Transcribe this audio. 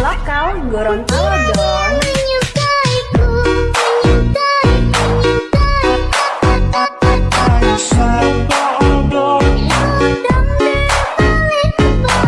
lokal Gorontalo dong.